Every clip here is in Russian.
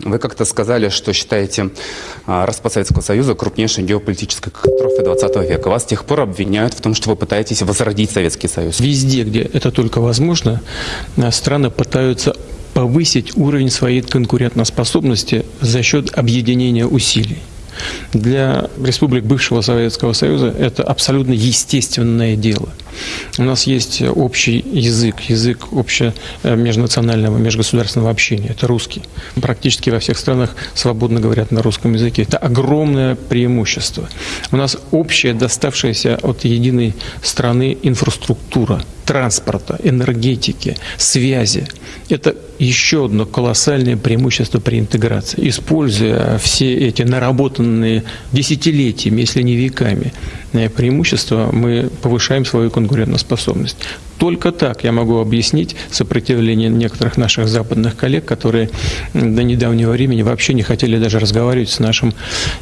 Вы как-то сказали, что считаете а, распад Советского Союза крупнейшей геополитической катастрофой 20 века. Вас с тех пор обвиняют в том, что вы пытаетесь возродить Советский Союз. Везде, где это только возможно, а, страны пытаются повысить уровень своей конкурентоспособности за счет объединения усилий. Для республик бывшего Советского Союза это абсолютно естественное дело. У нас есть общий язык, язык общего э, межгосударственного общения. Это русский. Практически во всех странах свободно говорят на русском языке. Это огромное преимущество. У нас общая, доставшаяся от единой страны инфраструктура транспорта, энергетики, связи. Это еще одно колоссальное преимущество при интеграции. Используя все эти наработанные десятилетиями, если не веками, э, преимущества, мы повышаем свою конкурентоспособность. Только так я могу объяснить сопротивление некоторых наших западных коллег, которые до недавнего времени вообще не хотели даже разговаривать с нашим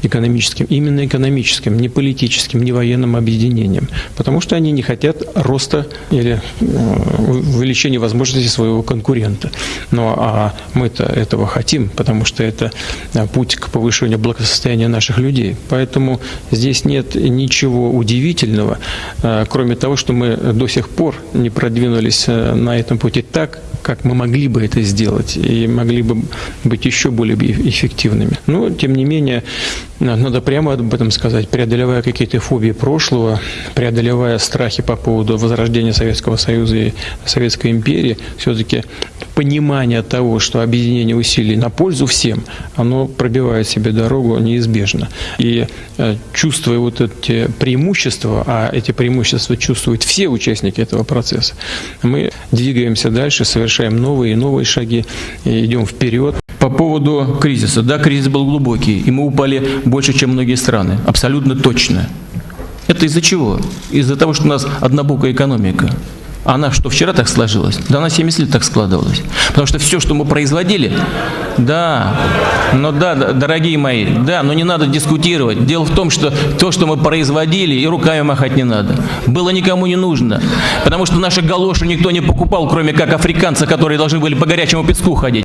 экономическим, именно экономическим, не политическим, не военным объединением, потому что они не хотят роста или увеличения возможностей своего конкурента. Ну а мы-то этого хотим, потому что это э, путь к повышению благосостояния наших людей. Поэтому здесь нет ничего удивительного, э, кроме того, что мы до сих пор не продвинулись э, на этом пути. Так, как мы могли бы это сделать и могли бы быть еще более эффективными. Но, тем не менее, надо прямо об этом сказать, преодолевая какие-то фобии прошлого, преодолевая страхи по поводу возрождения Советского Союза и Советской империи, все-таки понимание того, что объединение усилий на пользу всем, оно пробивает себе дорогу неизбежно. И э, чувствуя вот эти преимущества, а эти преимущества чувствуют все участники этого процесса, мы двигаемся дальше, совершаем новые и новые шаги, и идем вперед. По поводу кризиса. Да, кризис был глубокий, и мы упали больше, чем многие страны. Абсолютно точно. Это из-за чего? Из-за того, что у нас однобокая экономика. Она что, вчера так сложилась? Да она 70 лет так складывалась. Потому что все, что мы производили, да, но да, дорогие мои, да, но не надо дискутировать. Дело в том, что то, что мы производили, и руками махать не надо. Было никому не нужно. Потому что наши галоши никто не покупал, кроме как африканцы, которые должны были по горячему песку ходить.